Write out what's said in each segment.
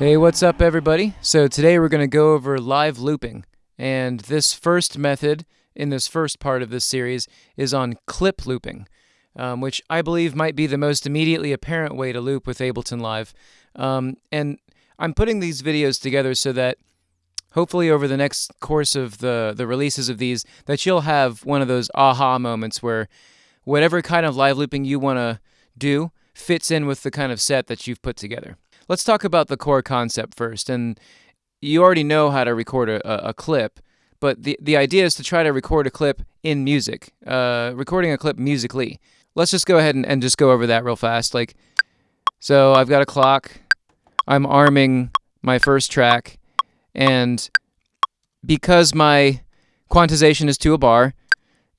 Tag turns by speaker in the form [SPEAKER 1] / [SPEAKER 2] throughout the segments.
[SPEAKER 1] Hey, what's up, everybody? So, today we're going to go over live looping. And this first method in this first part of this series is on clip looping, um, which I believe might be the most immediately apparent way to loop with Ableton Live. Um, and I'm putting these videos together so that hopefully over the next course of the, the releases of these, that you'll have one of those aha moments where whatever kind of live looping you want to do fits in with the kind of set that you've put together. Let's talk about the core concept first. And you already know how to record a, a clip, but the, the idea is to try to record a clip in music, uh, recording a clip musically. Let's just go ahead and, and just go over that real fast. Like, so I've got a clock. I'm arming my first track, and because my quantization is to a bar,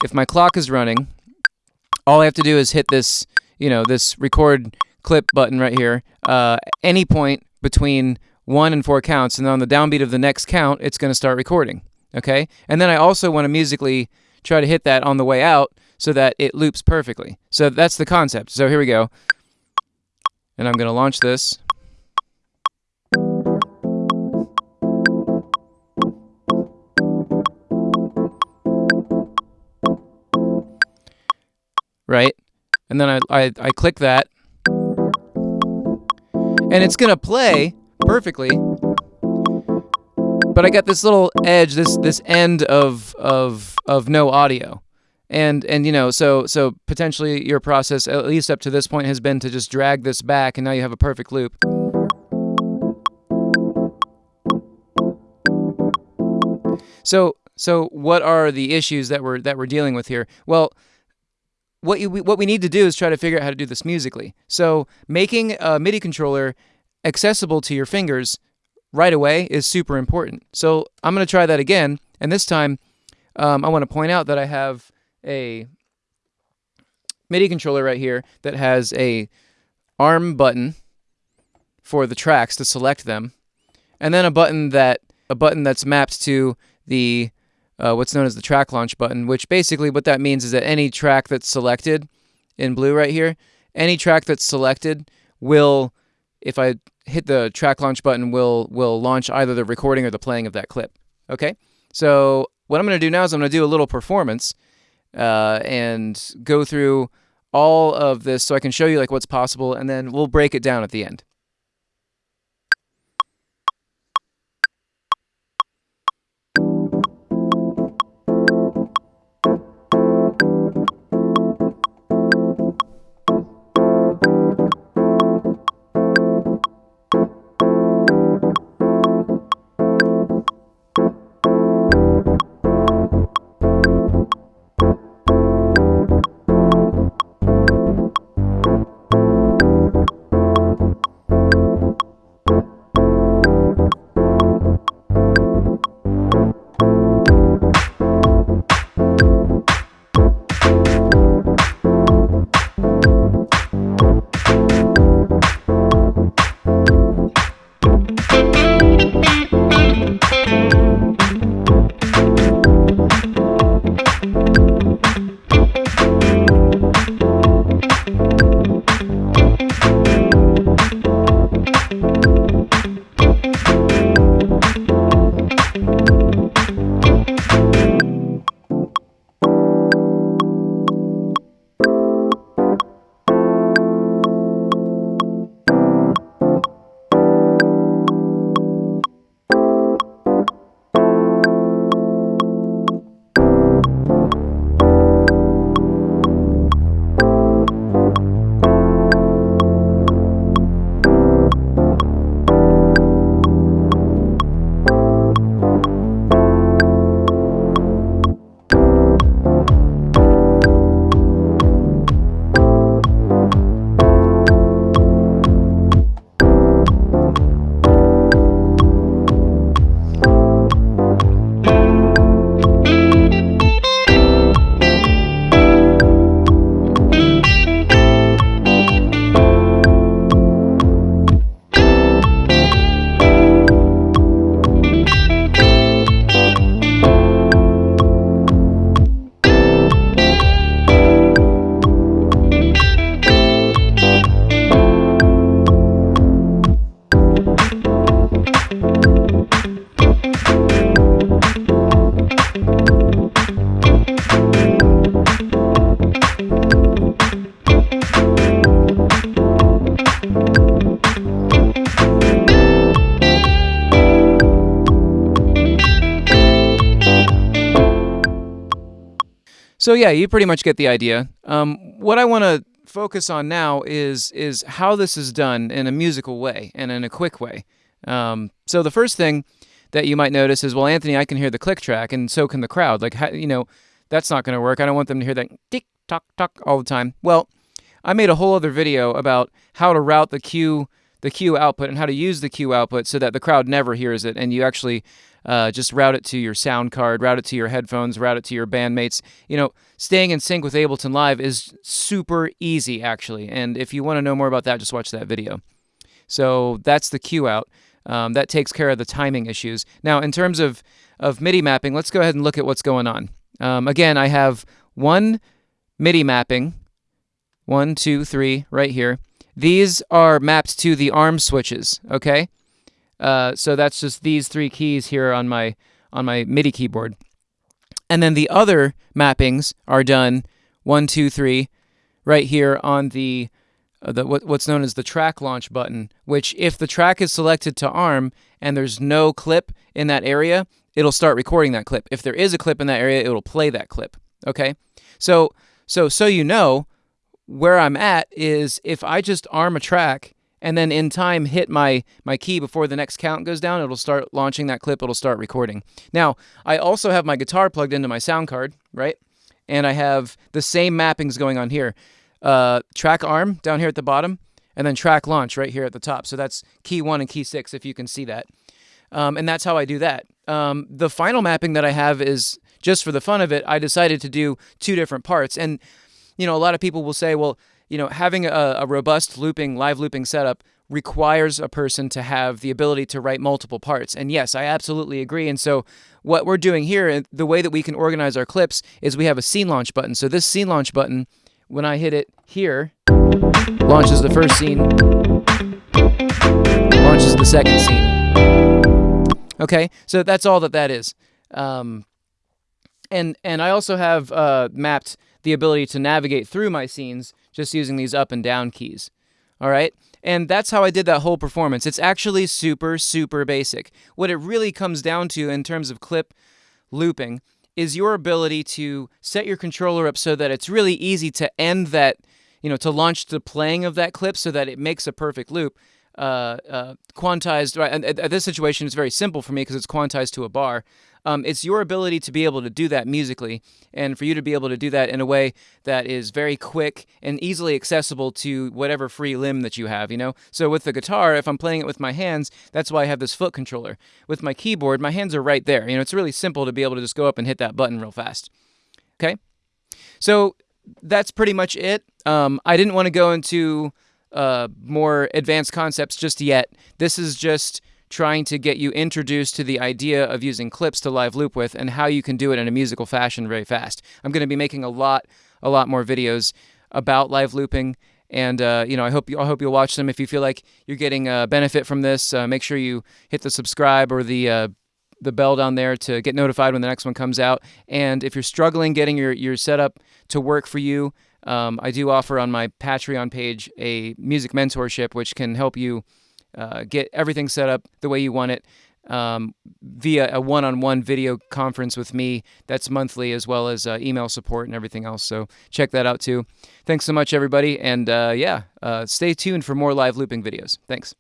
[SPEAKER 1] if my clock is running, all I have to do is hit this, you know, this record clip button right here, uh, any point between one and four counts, and on the downbeat of the next count, it's going to start recording. Okay? And then I also want to musically try to hit that on the way out so that it loops perfectly. So that's the concept. So here we go. And I'm going to launch this. Right? And then I, I, I click that, and it's gonna play perfectly. But I got this little edge, this this end of of of no audio. And and you know, so so potentially your process at least up to this point has been to just drag this back and now you have a perfect loop. So so what are the issues that we're that we're dealing with here? Well, what you what we need to do is try to figure out how to do this musically. So making a MIDI controller accessible to your fingers right away is super important. So I'm going to try that again, and this time um, I want to point out that I have a MIDI controller right here that has a arm button for the tracks to select them, and then a button that a button that's mapped to the uh, what's known as the track launch button, which basically what that means is that any track that's selected in blue right here, any track that's selected will, if I hit the track launch button, will will launch either the recording or the playing of that clip. Okay, so what I'm going to do now is I'm going to do a little performance uh, and go through all of this so I can show you like what's possible, and then we'll break it down at the end. So yeah, you pretty much get the idea. Um, what I want to focus on now is is how this is done in a musical way and in a quick way. Um, so the first thing that you might notice is, well, Anthony, I can hear the click track, and so can the crowd. Like, you know, that's not going to work. I don't want them to hear that tick tock tock all the time. Well, I made a whole other video about how to route the cue the cue output and how to use the cue output so that the crowd never hears it and you actually uh, just route it to your sound card, route it to your headphones, route it to your bandmates. You know, staying in sync with Ableton Live is super easy actually. And if you want to know more about that, just watch that video. So that's the cue out. Um, that takes care of the timing issues. Now, in terms of, of MIDI mapping, let's go ahead and look at what's going on. Um, again, I have one MIDI mapping, one, two, three, right here. These are mapped to the arm switches, okay? Uh, so that's just these three keys here on my on my MIDI keyboard. And then the other mappings are done one, two, three, right here on the uh, the what, what's known as the track launch button. Which, if the track is selected to ARM and there's no clip in that area, it'll start recording that clip. If there is a clip in that area, it'll play that clip. Okay, so so so you know where I'm at is if I just arm a track and then in time hit my my key before the next count goes down, it'll start launching that clip, it'll start recording. Now, I also have my guitar plugged into my sound card, right? And I have the same mappings going on here. Uh, track arm down here at the bottom, and then track launch right here at the top. So that's key one and key six, if you can see that. Um, and that's how I do that. Um, the final mapping that I have is just for the fun of it, I decided to do two different parts. And you know, a lot of people will say, well, you know, having a, a robust looping, live looping setup requires a person to have the ability to write multiple parts. And yes, I absolutely agree. And so what we're doing here, the way that we can organize our clips is we have a scene launch button. So this scene launch button, when I hit it here, launches the first scene, launches the second scene. Okay, so that's all that that is. Um, and and I also have uh, mapped the ability to navigate through my scenes just using these up and down keys. All right? And that's how I did that whole performance. It's actually super, super basic. What it really comes down to in terms of clip looping is your ability to set your controller up so that it's really easy to end that, you know, to launch the playing of that clip so that it makes a perfect loop. Uh, uh, quantized, right? And at this situation, it's very simple for me because it's quantized to a bar. Um, it's your ability to be able to do that musically, and for you to be able to do that in a way that is very quick and easily accessible to whatever free limb that you have, you know? So with the guitar, if I'm playing it with my hands, that's why I have this foot controller. With my keyboard, my hands are right there. You know, it's really simple to be able to just go up and hit that button real fast. Okay? So that's pretty much it. Um, I didn't want to go into uh, more advanced concepts just yet. This is just trying to get you introduced to the idea of using clips to live loop with and how you can do it in a musical fashion very fast. I'm going to be making a lot, a lot more videos about live looping. And uh, you know, I hope you, I hope you'll watch them. If you feel like you're getting a benefit from this, uh, make sure you hit the subscribe or the uh, the bell down there to get notified when the next one comes out. And if you're struggling getting your your setup to work for you, um, I do offer on my Patreon page a music mentorship, which can help you uh, get everything set up the way you want it um, via a one-on-one video conference with me. That's monthly as well as uh, email support and everything else. So check that out too. Thanks so much everybody. And uh, yeah uh, stay tuned for more live looping videos. Thanks